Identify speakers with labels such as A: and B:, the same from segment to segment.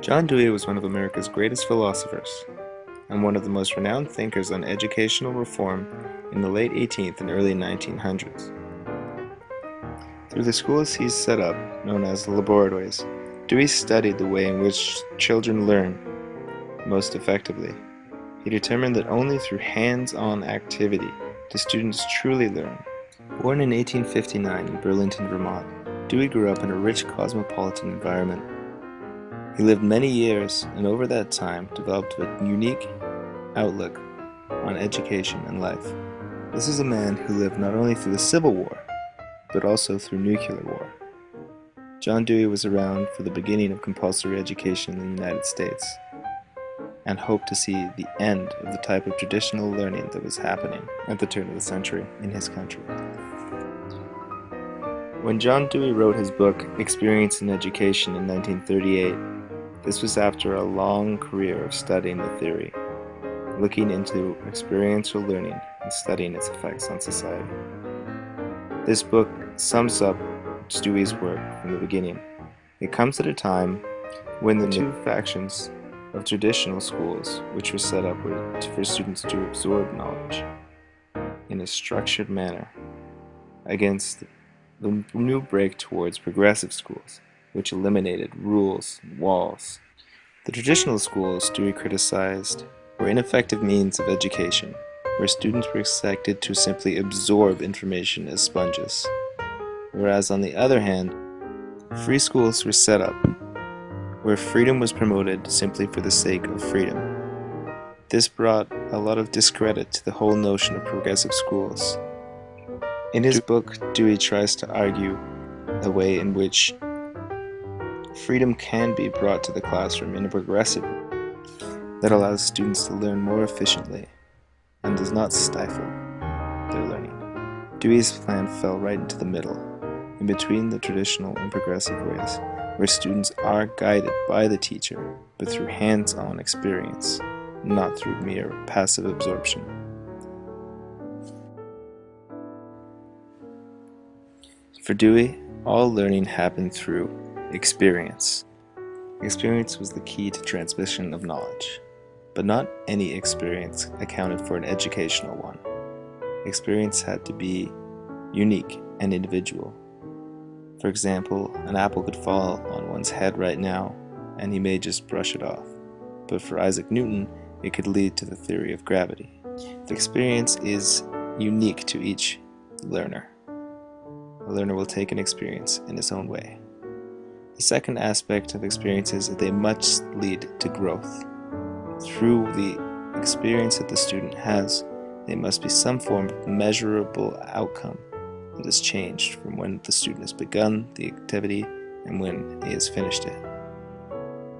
A: John Dewey was one of America's greatest philosophers and one of the most renowned thinkers on educational reform in the late 18th and early 1900s. Through the schools he set up, known as the laboratories, Dewey studied the way in which children learn most effectively. He determined that only through hands-on activity do students truly learn. Born in 1859 in Burlington, Vermont, Dewey grew up in a rich cosmopolitan environment. He lived many years and over that time developed a unique outlook on education and life. This is a man who lived not only through the Civil War, but also through nuclear war. John Dewey was around for the beginning of compulsory education in the United States and hoped to see the end of the type of traditional learning that was happening at the turn of the century in his country. When John Dewey wrote his book, Experience and Education in 1938, this was after a long career of studying the theory, looking into experiential learning and studying its effects on society. This book sums up Dewey's work from the beginning. It comes at a time when the two factions of traditional schools, which were set up for students to absorb knowledge in a structured manner, against the new break towards progressive schools, which eliminated rules and walls. The traditional schools Dewey criticized were ineffective means of education, where students were expected to simply absorb information as sponges. Whereas on the other hand, free schools were set up where freedom was promoted simply for the sake of freedom. This brought a lot of discredit to the whole notion of progressive schools. In his book, Dewey tries to argue a way in which freedom can be brought to the classroom in a progressive way that allows students to learn more efficiently and does not stifle their learning. Dewey's plan fell right into the middle, in between the traditional and progressive ways where students are guided by the teacher, but through hands-on experience, not through mere passive absorption. For Dewey, all learning happened through experience. Experience was the key to transmission of knowledge, but not any experience accounted for an educational one. Experience had to be unique and individual. For example, an apple could fall on one's head right now, and he may just brush it off. But for Isaac Newton, it could lead to the theory of gravity. The experience is unique to each learner. A learner will take an experience in his own way. The second aspect of experiences is that they must lead to growth. Through the experience that the student has, there must be some form of measurable outcome that has changed from when the student has begun the activity and when he has finished it.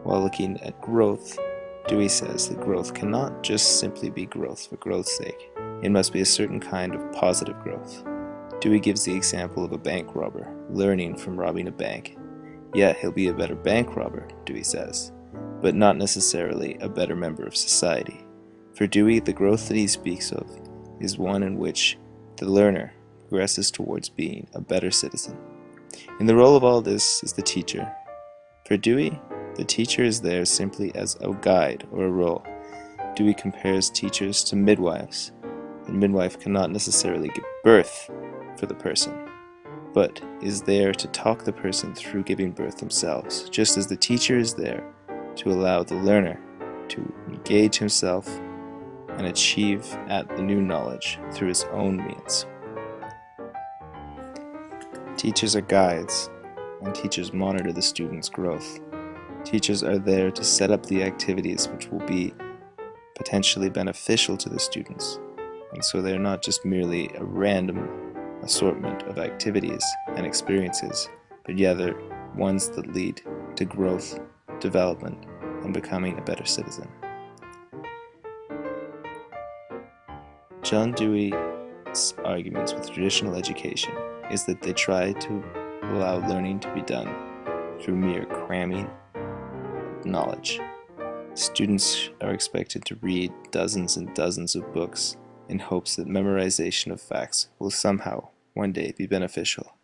A: While looking at growth, Dewey says that growth cannot just simply be growth for growth's sake. It must be a certain kind of positive growth. Dewey gives the example of a bank robber learning from robbing a bank. Yet he'll be a better bank robber, Dewey says, but not necessarily a better member of society. For Dewey, the growth that he speaks of is one in which the learner progresses towards being a better citizen. In the role of all this is the teacher. For Dewey, the teacher is there simply as a guide or a role. Dewey compares teachers to midwives. A midwife cannot necessarily give birth for the person, but is there to talk the person through giving birth themselves, just as the teacher is there to allow the learner to engage himself and achieve at the new knowledge through his own means. Teachers are guides, and teachers monitor the students' growth. Teachers are there to set up the activities which will be potentially beneficial to the students, and so they're not just merely a random assortment of activities and experiences, but rather ones that lead to growth, development, and becoming a better citizen. John Dewey's arguments with traditional education is that they try to allow learning to be done through mere cramming knowledge. Students are expected to read dozens and dozens of books in hopes that memorization of facts will somehow one day be beneficial.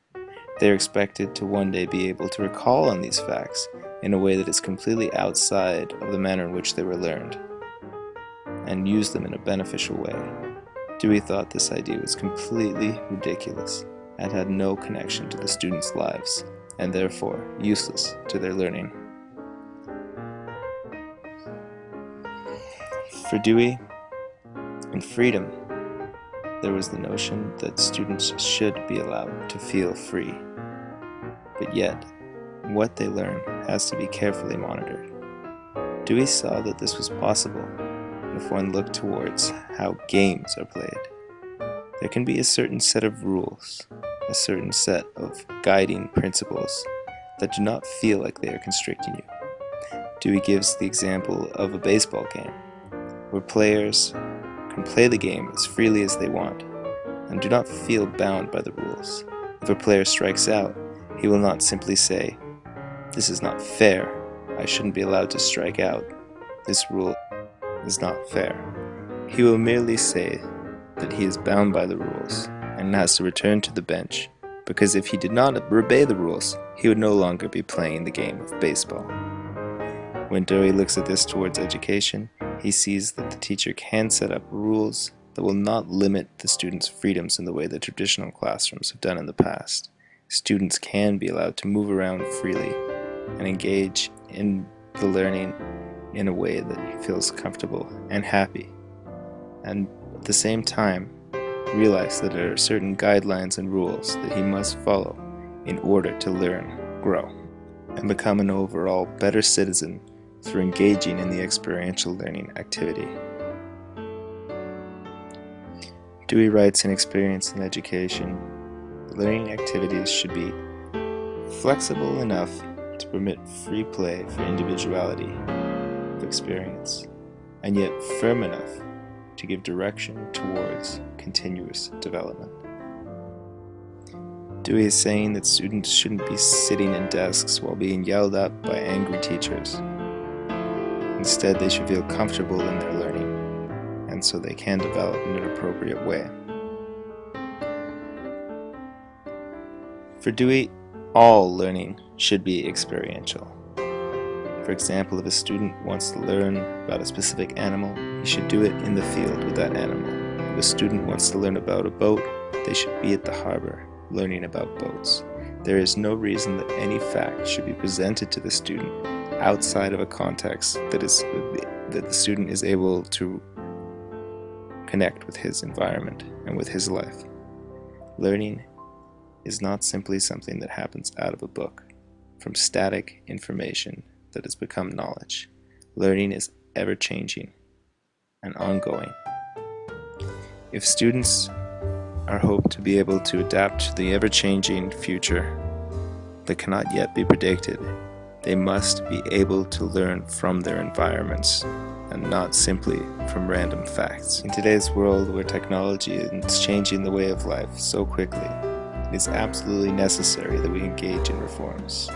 A: They are expected to one day be able to recall on these facts in a way that is completely outside of the manner in which they were learned, and use them in a beneficial way. Dewey thought this idea was completely ridiculous and had no connection to the students' lives, and therefore useless to their learning. For Dewey, in freedom, there was the notion that students should be allowed to feel free. But yet, what they learn has to be carefully monitored. Dewey saw that this was possible if one looked towards how games are played. There can be a certain set of rules, a certain set of guiding principles that do not feel like they are constricting you. Dewey gives the example of a baseball game, where players can play the game as freely as they want and do not feel bound by the rules. If a player strikes out, he will not simply say, This is not fair, I shouldn't be allowed to strike out, this rule is not fair. He will merely say that he is bound by the rules and has to return to the bench because if he did not obey the rules, he would no longer be playing the game of baseball. When Dewey looks at this towards education, he sees that the teacher can set up rules that will not limit the students' freedoms in the way that traditional classrooms have done in the past. Students can be allowed to move around freely and engage in the learning in a way that feels comfortable and happy. And at the same time, realize that there are certain guidelines and rules that he must follow in order to learn, grow, and become an overall better citizen through engaging in the experiential learning activity. Dewey writes in Experience and Education, learning activities should be flexible enough to permit free play for individuality of experience, and yet firm enough to give direction towards continuous development. Dewey is saying that students shouldn't be sitting in desks while being yelled at by angry teachers. Instead, they should feel comfortable in their learning, and so they can develop in an appropriate way. For Dewey, all learning should be experiential. For example, if a student wants to learn about a specific animal, he should do it in the field with that animal. If a student wants to learn about a boat, they should be at the harbor, learning about boats. There is no reason that any fact should be presented to the student outside of a context that is that the student is able to connect with his environment and with his life. Learning is not simply something that happens out of a book, from static information that has become knowledge. Learning is ever changing and ongoing. If students are hoped to be able to adapt to the ever changing future that cannot yet be predicted, they must be able to learn from their environments and not simply from random facts. In today's world where technology is changing the way of life so quickly, it is absolutely necessary that we engage in reforms.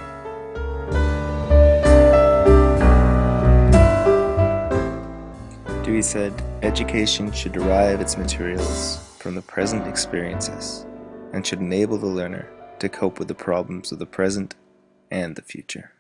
A: Dewey said, education should derive its materials from the present experiences and should enable the learner to cope with the problems of the present and the future.